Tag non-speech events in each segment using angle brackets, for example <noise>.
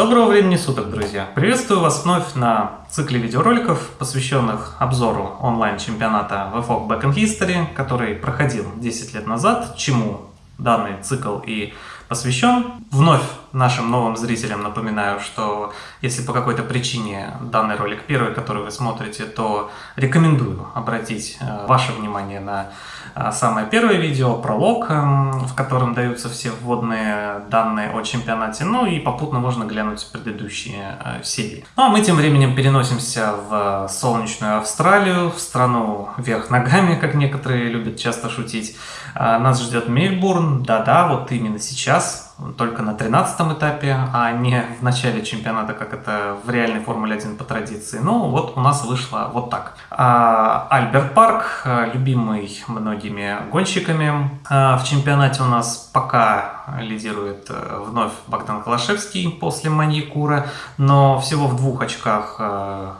Доброго времени суток, друзья! Приветствую вас вновь на цикле видеороликов, посвященных обзору онлайн-чемпионата VFOG Back in History, который проходил 10 лет назад, чему данный цикл и посвящен. Вновь нашим новым зрителям напоминаю, что если по какой-то причине данный ролик первый, который вы смотрите, то рекомендую обратить э, ваше внимание на э, самое первое видео, пролог, эм, в котором даются все вводные данные о чемпионате, ну и попутно можно глянуть предыдущие э, серии. Ну а мы тем временем переносимся в солнечную Австралию, в страну вверх ногами, как некоторые любят часто шутить. Нас ждет Мельбурн, да-да, вот именно сейчас, только на 13 этапе, а не в начале чемпионата, как это в реальной Формуле 1 по традиции. Ну, вот у нас вышло вот так. А, Альберт Парк, любимый многими гонщиками. А, в чемпионате у нас пока лидирует э, вновь Богдан Калашевский после Маньякура, но всего в двух очках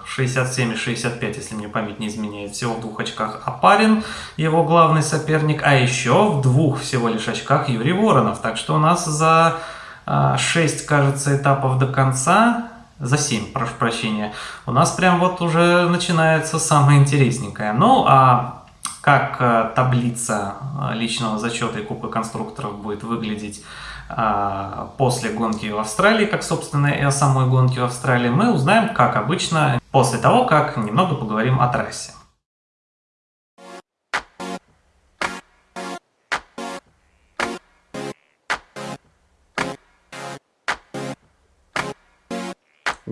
67 э, и 65, если мне память не изменяет, всего в двух очках Апарин, его главный соперник, а еще в двух всего лишь очках Юрий Воронов. Так что у нас за за 6, кажется, этапов до конца, за 7, прошу прощения, у нас прям вот уже начинается самое интересненькое. Ну, а как э, таблица э, личного зачета и Кубка конструкторов будет выглядеть э, после гонки в Австралии, как, собственно, и о самой гонке в Австралии, мы узнаем, как обычно, после того, как немного поговорим о трассе.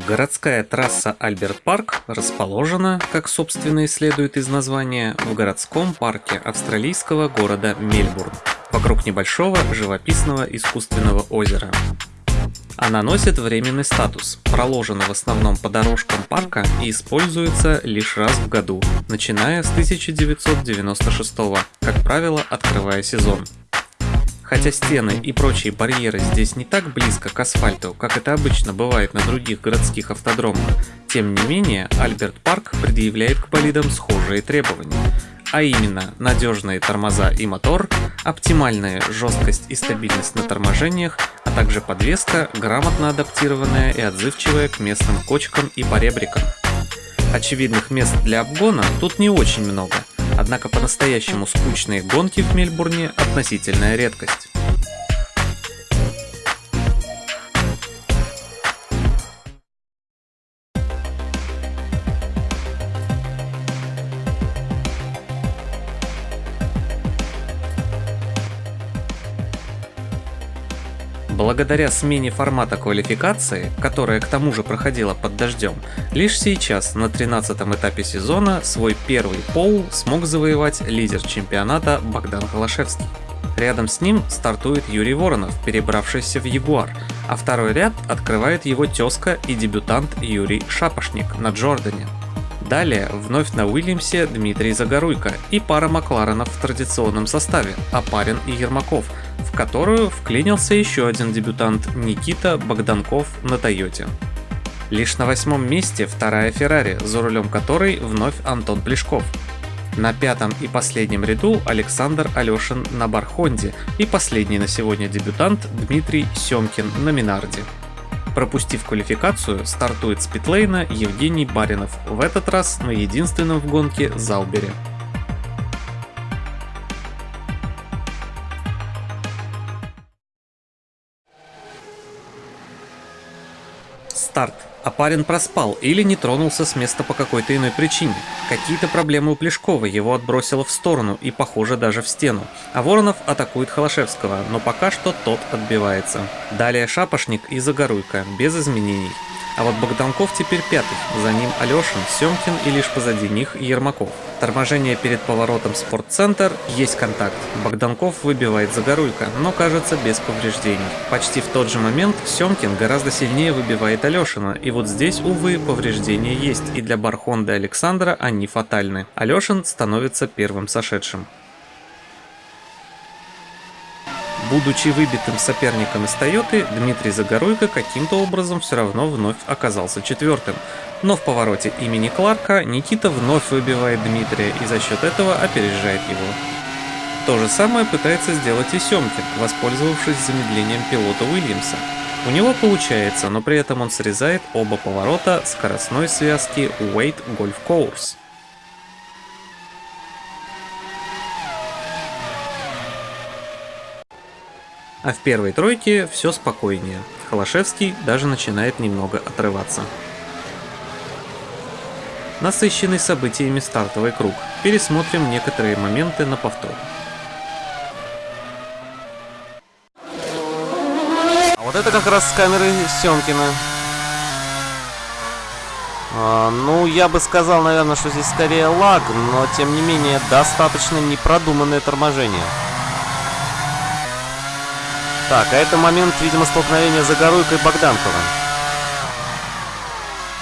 Городская трасса Альберт-Парк расположена, как собственно и следует из названия, в городском парке австралийского города Мельбурн, вокруг небольшого живописного искусственного озера. Она носит временный статус, проложена в основном по дорожкам парка и используется лишь раз в году, начиная с 1996 как правило, открывая сезон. Хотя стены и прочие барьеры здесь не так близко к асфальту, как это обычно бывает на других городских автодромах, тем не менее Альберт Парк предъявляет к болидам схожие требования. А именно, надежные тормоза и мотор, оптимальная жесткость и стабильность на торможениях, а также подвеска, грамотно адаптированная и отзывчивая к местным кочкам и поребрикам. Очевидных мест для обгона тут не очень много – Однако по-настоящему скучные гонки в Мельбурне – относительная редкость. Благодаря смене формата квалификации, которая к тому же проходила под дождем, лишь сейчас, на 13 этапе сезона, свой первый пол смог завоевать лидер чемпионата Богдан Холошевский. Рядом с ним стартует Юрий Воронов, перебравшийся в Ягуар, а второй ряд открывает его тезка и дебютант Юрий Шапошник на Джордане. Далее вновь на Уильямсе Дмитрий Загоруйко и пара Макларенов в традиционном составе Апарин и Ермаков – в которую вклинился еще один дебютант Никита Богданков на Тойоте. Лишь на восьмом месте вторая Феррари, за рулем которой вновь Антон Плешков. На пятом и последнем ряду Александр Алешин на Бархонде и последний на сегодня дебютант Дмитрий Семкин на Минарде. Пропустив квалификацию, стартует с питлейна Евгений Баринов, в этот раз на единственном в гонке Залбере. Старт, а парень проспал или не тронулся с места по какой-то иной причине. Какие-то проблемы у Плешкова, его отбросило в сторону и, похоже, даже в стену. А Воронов атакует Холошевского, но пока что тот отбивается. Далее Шапошник и Загоруйка, без изменений. А вот Богданков теперь пятый, за ним Алешин, Семкин и лишь позади них Ермаков. Торможение перед поворотом спортцентр, есть контакт. Богданков выбивает Загоруйка, но кажется без повреждений. Почти в тот же момент Семкин гораздо сильнее выбивает Алешина, и вот здесь, увы, повреждения есть, и для Бархонда Александра они фатальны. Алешин становится первым сошедшим. Будучи выбитым соперником из Тойоты, Дмитрий Загоруйко каким-то образом все равно вновь оказался четвертым. Но в повороте имени Кларка Никита вновь выбивает Дмитрия и за счет этого опережает его. То же самое пытается сделать и Семкин, воспользовавшись замедлением пилота Уильямса. У него получается, но при этом он срезает оба поворота скоростной связки Wait Golf Course. А в первой тройке все спокойнее. Холошевский даже начинает немного отрываться. Насыщенный событиями стартовый круг. Пересмотрим некоторые моменты на повтор. А вот это как раз с камеры Семкина. А, ну, я бы сказал, наверное, что здесь скорее лаг, но тем не менее достаточно непродуманное торможение. Так, а это момент, видимо, столкновения Загоруйка и Богданкова.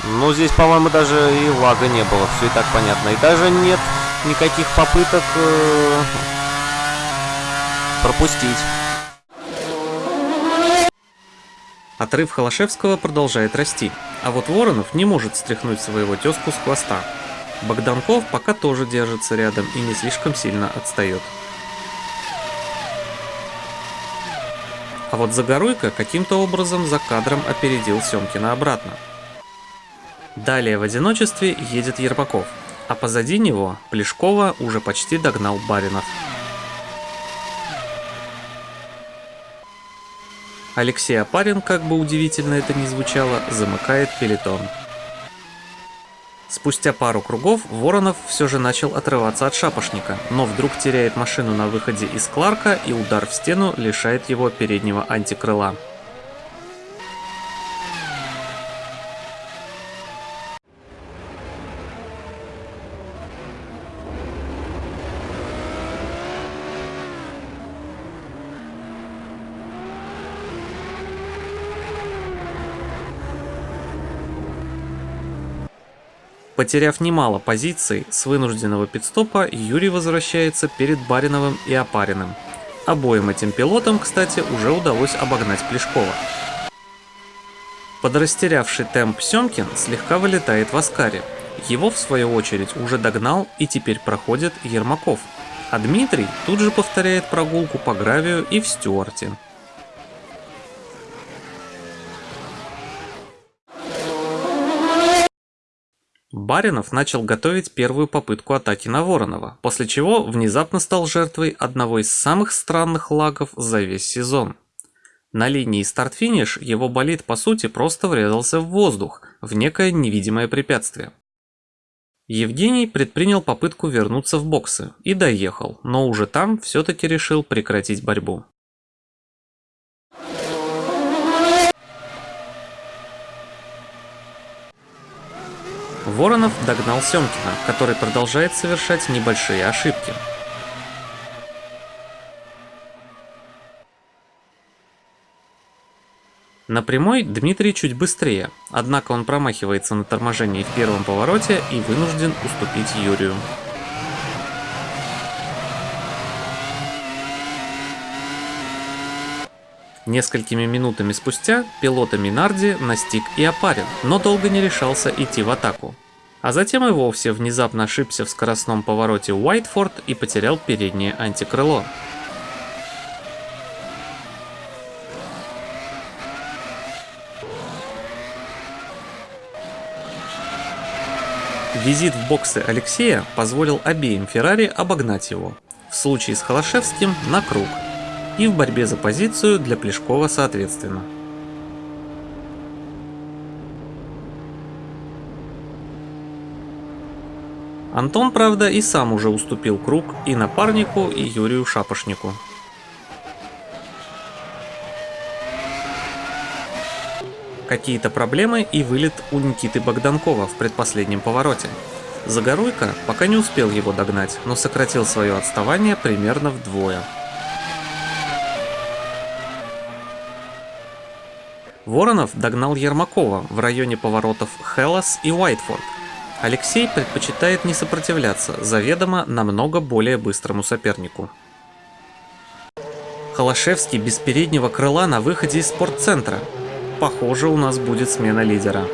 Ну, здесь, по-моему, даже и лага не было, все и так понятно. И даже нет никаких попыток э, пропустить. Отрыв Холошевского продолжает расти, а вот Воронов не может стряхнуть своего тезку с хвоста. Богданков пока тоже держится рядом и не слишком сильно отстает. А вот Загоруйко каким-то образом за кадром опередил Семкина обратно. Далее в одиночестве едет Ермаков, а позади него Плешкова уже почти догнал Баринов. Алексей Апарин, как бы удивительно это ни звучало, замыкает пелетон. Спустя пару кругов Воронов все же начал отрываться от шапошника, но вдруг теряет машину на выходе из Кларка и удар в стену лишает его переднего антикрыла. Потеряв немало позиций с вынужденного пидстопа, Юрий возвращается перед Бариновым и Опариным. Обоим этим пилотам, кстати, уже удалось обогнать Плешкова. Подрастерявший темп Семкин слегка вылетает в Аскаре. Его, в свою очередь, уже догнал и теперь проходит Ермаков. А Дмитрий тут же повторяет прогулку по гравию и в Стюарте. Баринов начал готовить первую попытку атаки на Воронова, после чего внезапно стал жертвой одного из самых странных лагов за весь сезон. На линии старт-финиш его болид по сути просто врезался в воздух, в некое невидимое препятствие. Евгений предпринял попытку вернуться в боксы и доехал, но уже там все-таки решил прекратить борьбу. Воронов догнал Семкина, который продолжает совершать небольшие ошибки. На прямой Дмитрий чуть быстрее, однако он промахивается на торможении в первом повороте и вынужден уступить Юрию. Несколькими минутами спустя пилота Минарди настиг и опарен, но долго не решался идти в атаку. А затем и вовсе внезапно ошибся в скоростном повороте Уайтфорд и потерял переднее антикрыло. Визит в боксы Алексея позволил обеим Феррари обогнать его. В случае с Холошевским на круг – и в борьбе за позицию для Плешкова соответственно. Антон, правда, и сам уже уступил круг и напарнику, и Юрию Шапошнику. Какие-то проблемы и вылет у Никиты Богданкова в предпоследнем повороте. Загоруйка пока не успел его догнать, но сократил свое отставание примерно вдвое. Воронов догнал Ермакова в районе поворотов Хеллас и Уайтфорд. Алексей предпочитает не сопротивляться заведомо намного более быстрому сопернику. Холошевский без переднего крыла на выходе из спортцентра. Похоже, у нас будет смена лидера.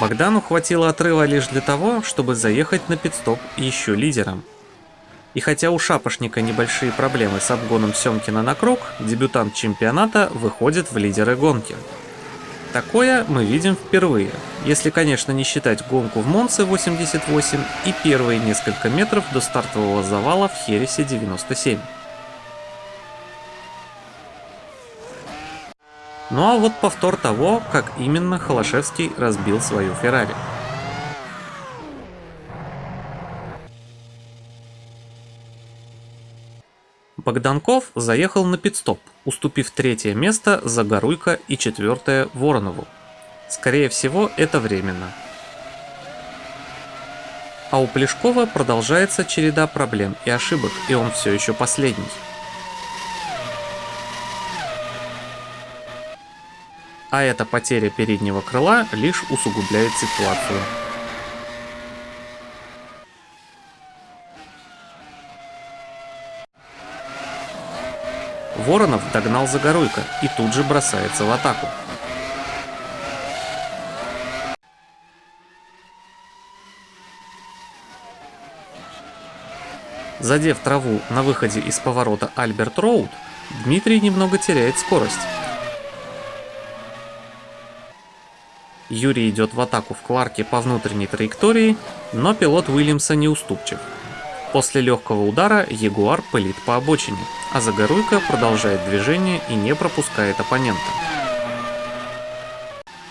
Богдану хватило отрыва лишь для того, чтобы заехать на пидстоп еще лидером. И хотя у Шапошника небольшие проблемы с обгоном Семкина на круг, дебютант чемпионата выходит в лидеры гонки. Такое мы видим впервые, если, конечно, не считать гонку в Монце 88 и первые несколько метров до стартового завала в Хересе 97. Ну а вот повтор того, как именно Холошевский разбил свою Феррари. Богданков заехал на пидстоп, уступив третье место Загоруйко и четвертое Воронову. Скорее всего, это временно. А у Плешкова продолжается череда проблем и ошибок, и он все еще последний. А эта потеря переднего крыла лишь усугубляет ситуацию. Воронов догнал Загоруйко и тут же бросается в атаку. Задев траву на выходе из поворота Альберт Роуд, Дмитрий немного теряет скорость. Юрий идет в атаку в Кларке по внутренней траектории, но пилот Уильямса не уступчив. После легкого удара Ягуар пылит по обочине, а Загоруйка продолжает движение и не пропускает оппонента.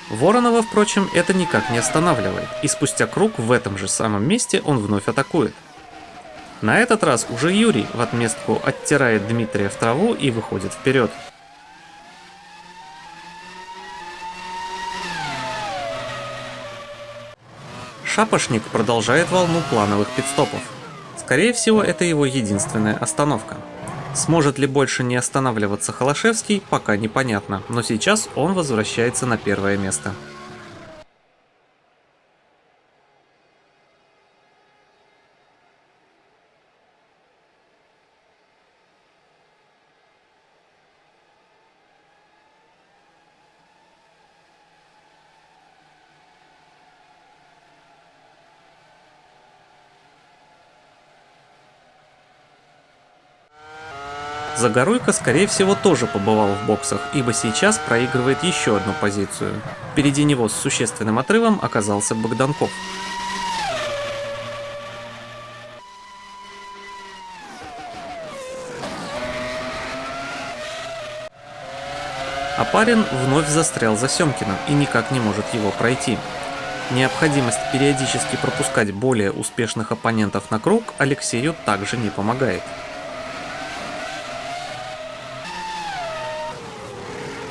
Воронова, впрочем, это никак не останавливает, и спустя круг в этом же самом месте он вновь атакует. На этот раз уже Юрий в отместку оттирает Дмитрия в траву и выходит вперед. Шапошник продолжает волну плановых пидстопов. Скорее всего, это его единственная остановка. Сможет ли больше не останавливаться Холошевский, пока непонятно, но сейчас он возвращается на первое место. Загоруйко, скорее всего, тоже побывал в боксах, ибо сейчас проигрывает еще одну позицию. Впереди него с существенным отрывом оказался Богданков. А парень вновь застрял за Семкиным и никак не может его пройти. Необходимость периодически пропускать более успешных оппонентов на круг Алексею также не помогает.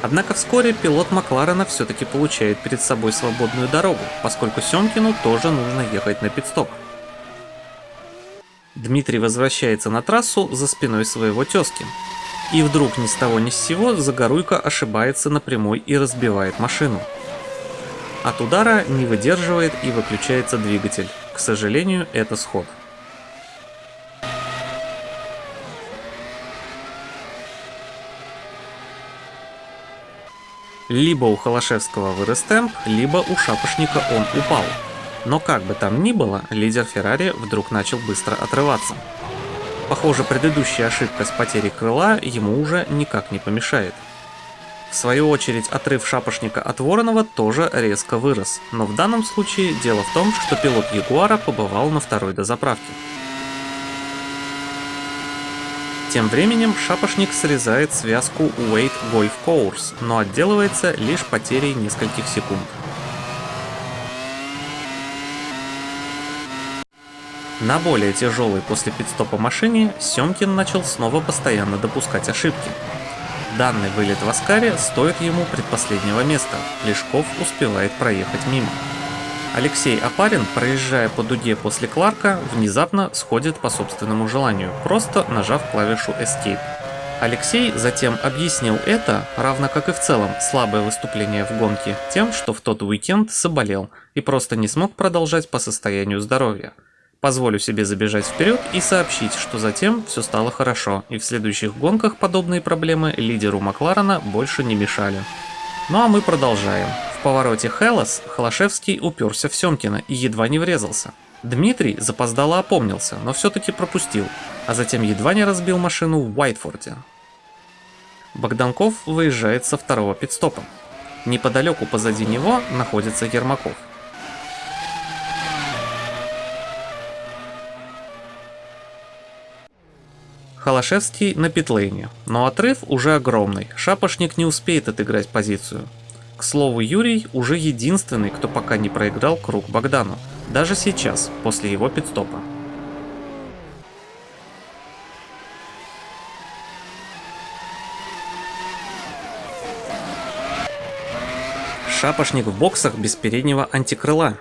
Однако вскоре пилот Макларена все-таки получает перед собой свободную дорогу, поскольку Семкину тоже нужно ехать на пидстоп. Дмитрий возвращается на трассу за спиной своего тезки. И вдруг ни с того ни с сего Загоруйко ошибается на и разбивает машину. От удара не выдерживает и выключается двигатель. К сожалению, это сход. Либо у Холошевского вырос темп, либо у Шапошника он упал. Но как бы там ни было, лидер Феррари вдруг начал быстро отрываться. Похоже, предыдущая ошибка с потерей крыла ему уже никак не помешает. В свою очередь, отрыв Шапошника от Воронова тоже резко вырос, но в данном случае дело в том, что пилот Ягуара побывал на второй дозаправке. Тем временем Шапошник срезает связку Wait Golf Course, но отделывается лишь потерей нескольких секунд. На более тяжелой после пидстопа машине Семкин начал снова постоянно допускать ошибки. Данный вылет в Аскаре стоит ему предпоследнего места, Лешков успевает проехать мимо. Алексей Апарин, проезжая по дуге после Кларка, внезапно сходит по собственному желанию, просто нажав клавишу Escape. Алексей затем объяснил это, равно как и в целом слабое выступление в гонке, тем, что в тот уикенд заболел и просто не смог продолжать по состоянию здоровья. Позволю себе забежать вперед и сообщить, что затем все стало хорошо, и в следующих гонках подобные проблемы лидеру Макларена больше не мешали. Ну а мы продолжаем. Повороте Хелос Холошевский уперся в Семкина и едва не врезался. Дмитрий запоздало опомнился, но все-таки пропустил, а затем едва не разбил машину в Уайтфорде. Богданков выезжает со второго пидстопа. Неподалеку позади него находится Ермаков. Холошевский на питлейне, но отрыв уже огромный, Шапошник не успеет отыграть позицию. К слову, Юрий уже единственный, кто пока не проиграл круг Богдану, даже сейчас, после его пидстопа. Шапошник в боксах без переднего антикрыла.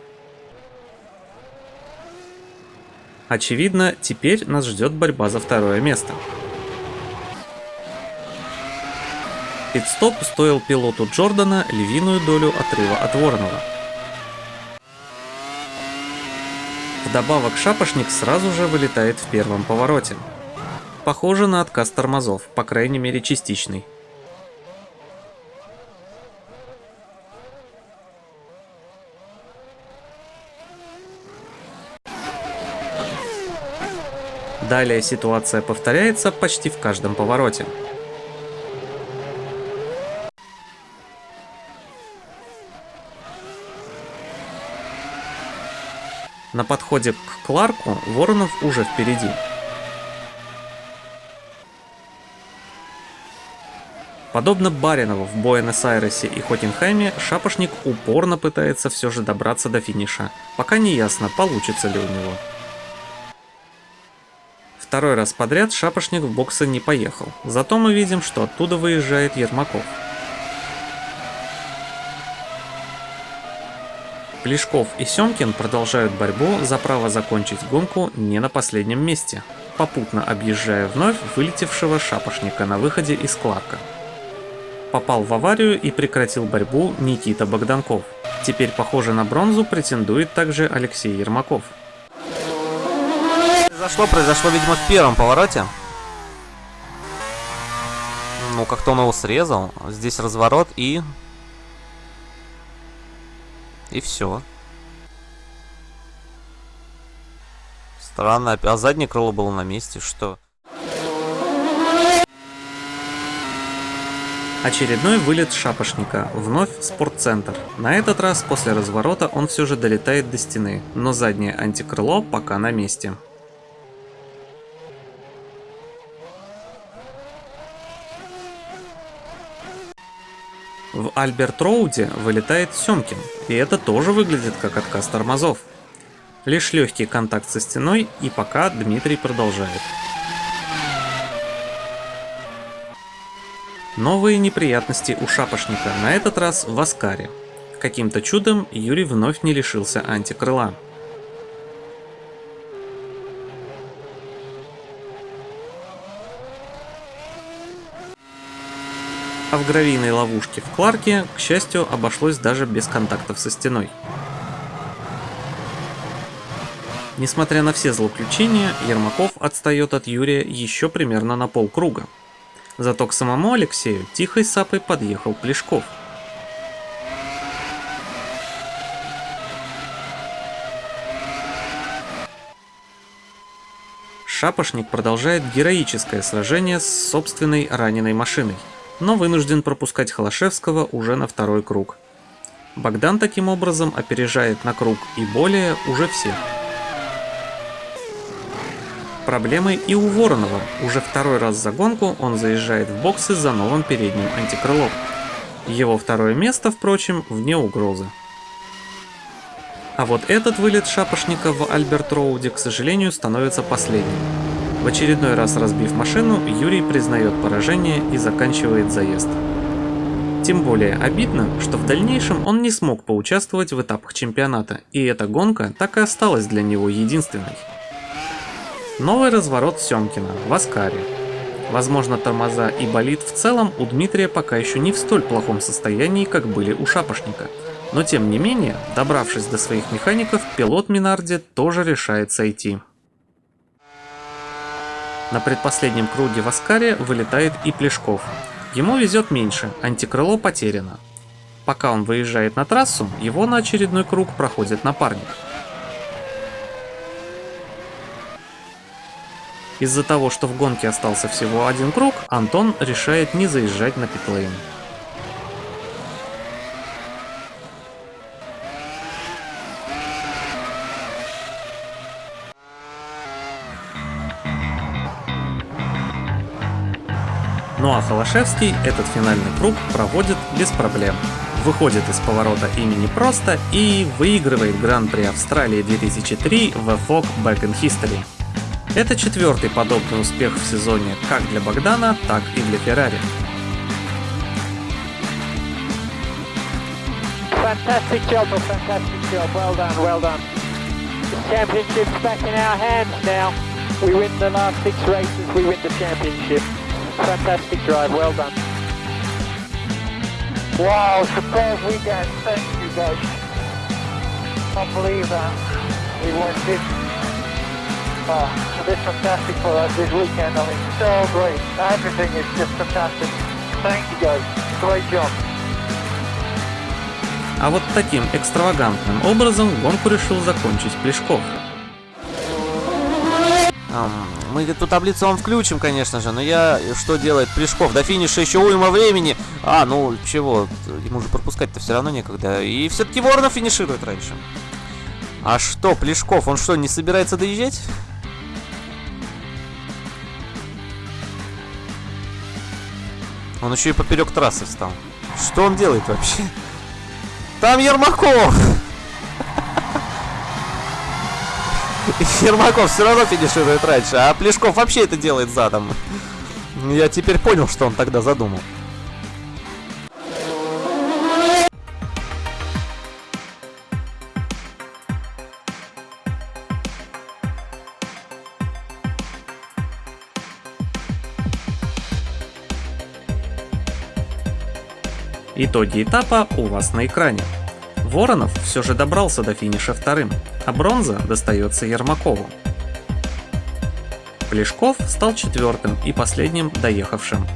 Очевидно, теперь нас ждет борьба за второе место. Пидстоп стоил пилоту Джордана львиную долю отрыва от Воронова. Вдобавок шапошник сразу же вылетает в первом повороте. Похоже на отказ тормозов, по крайней мере частичный. Далее ситуация повторяется почти в каждом повороте. На подходе к Кларку Воронов уже впереди. Подобно Баринову в Буэнос-Айресе и Хотенхайме, Шапошник упорно пытается все же добраться до финиша, пока не ясно, получится ли у него. Второй раз подряд шапошник в боксы не поехал, зато мы видим, что оттуда выезжает Ермаков. Плешков и Семкин продолжают борьбу за право закончить гонку не на последнем месте, попутно объезжая вновь вылетевшего шапошника на выходе из Кларка. Попал в аварию и прекратил борьбу Никита Богданков. Теперь, похоже на бронзу, претендует также Алексей Ермаков произошло? Произошло, видимо, в первом повороте. Ну, как-то он его срезал. Здесь разворот и... И все. Странно. А заднее крыло было на месте. Что? Очередной вылет шапошника, вновь спортцентр. На этот раз после разворота он все же долетает до стены, но заднее антикрыло пока на месте. В Альберт Роуде вылетает Семкин, и это тоже выглядит как отказ тормозов. Лишь легкий контакт со стеной, и пока Дмитрий продолжает. Новые неприятности у шапошника, на этот раз в Аскаре. Каким-то чудом Юрий вновь не лишился антикрыла. А в гравийной ловушке в Кларке, к счастью, обошлось даже без контактов со стеной. Несмотря на все злоключения, Ермаков отстает от Юрия еще примерно на полкруга. Зато к самому Алексею тихой сапой подъехал Плешков. Шапошник продолжает героическое сражение с собственной раненой машиной но вынужден пропускать Холошевского уже на второй круг. Богдан таким образом опережает на круг и более уже всех. Проблемы и у Воронова. Уже второй раз за гонку он заезжает в боксы за новым передним антикрылом. Его второе место, впрочем, вне угрозы. А вот этот вылет шапошника в Альберт Роуде, к сожалению, становится последним. В очередной раз разбив машину, Юрий признает поражение и заканчивает заезд. Тем более обидно, что в дальнейшем он не смог поучаствовать в этапах чемпионата, и эта гонка так и осталась для него единственной. Новый разворот Семкина в Аскаре. Возможно, тормоза и болид в целом у Дмитрия пока еще не в столь плохом состоянии, как были у Шапошника. Но тем не менее, добравшись до своих механиков, пилот Минарди тоже решает сойти. На предпоследнем круге в Аскаре вылетает и Плешков. Ему везет меньше, антикрыло потеряно. Пока он выезжает на трассу, его на очередной круг проходит напарник. Из-за того, что в гонке остался всего один круг, Антон решает не заезжать на питлейн. Ну а Холошевский этот финальный круг проводит без проблем. Выходит из поворота имени просто и выигрывает Гран-при Австралии 2003 в FOG Back in History. Это четвертый подобный успех в сезоне как для Богдана, так и для Феррари. Championship's back in our hands now. We win the last six races, we win the championship. Fantastic drive, well done. Wow, superb weekend. Thank you guys. Can't believe that. We won this. Oh, this fantastic for us this weekend. I mean, so great. Everything is just fantastic. Thank you guys. Great job. А вот таким экстравагантным образом гонку решил закончить Плешков. Мы эту таблицу вам включим, конечно же, но я... Что делает Плешков? До финиша еще уйма времени. А, ну чего, ему же пропускать-то все равно некогда. И все-таки Воронов финиширует раньше. А что, Плешков, он что, не собирается доезжать? Он еще и поперек трассы встал. Что он делает вообще? Там Ермаков! Ермаков все равно финиширует раньше, а Плешков вообще это делает задом. Я теперь понял, что он тогда задумал. Итоги этапа у вас на экране. Воронов все же добрался до финиша вторым, а бронза достается Ермакову. Плешков стал четвертым и последним доехавшим.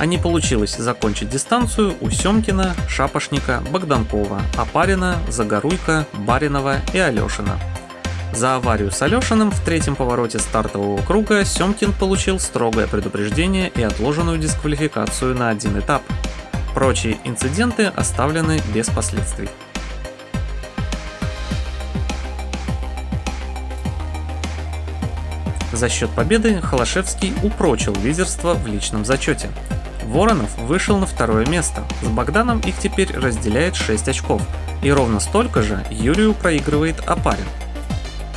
А не получилось закончить дистанцию у Семкина, Шапошника, Богданкова, Апарина, Загоруйка, Баринова и Алешина. За аварию с Алешиным в третьем повороте стартового круга Семкин получил строгое предупреждение и отложенную дисквалификацию на один этап. Прочие инциденты оставлены без последствий. За счет победы Холошевский упрочил лидерство в личном зачете. Воронов вышел на второе место, с Богданом их теперь разделяет 6 очков, и ровно столько же Юрию проигрывает Апарин.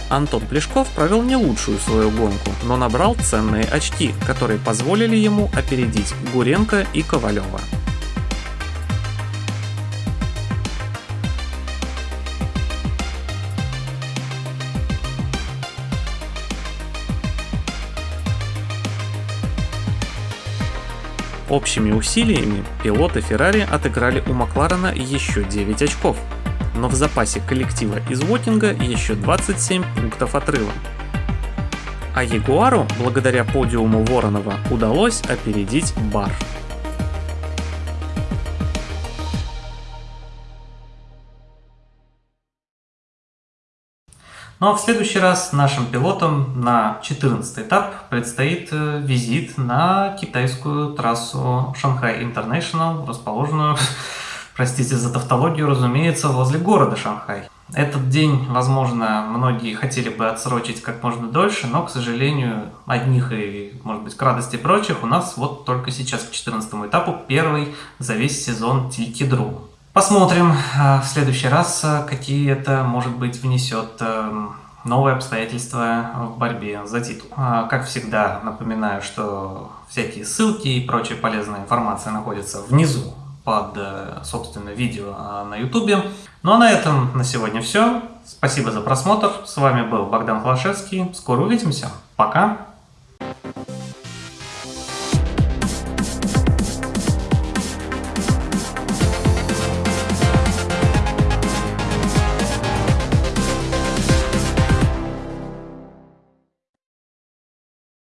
Антон Плешков провел не лучшую свою гонку, но набрал ценные очки, которые позволили ему опередить Гуренко и Ковалева. Общими усилиями пилоты Феррари отыграли у Макларена еще 9 очков, но в запасе коллектива из Уотинга еще 27 пунктов отрыва. А Ягуару, благодаря подиуму Воронова, удалось опередить Бар. Ну а в следующий раз нашим пилотам на 14 этап предстоит э, визит на китайскую трассу Шанхай Интернешнл, расположенную, <laughs> простите за тавтологию, разумеется, возле города Шанхай. Этот день, возможно, многие хотели бы отсрочить как можно дольше, но, к сожалению, одних и, может быть, к радости прочих, у нас вот только сейчас к 14 этапу первый за весь сезон Тикидру. Посмотрим э, в следующий раз, э, какие это, может быть, внесет э, новые обстоятельства в борьбе за титул. Как всегда, напоминаю, что всякие ссылки и прочая полезная информация находятся внизу под, собственно, видео на YouTube. Ну а на этом на сегодня все. Спасибо за просмотр. С вами был Богдан Холошевский. Скоро увидимся. Пока.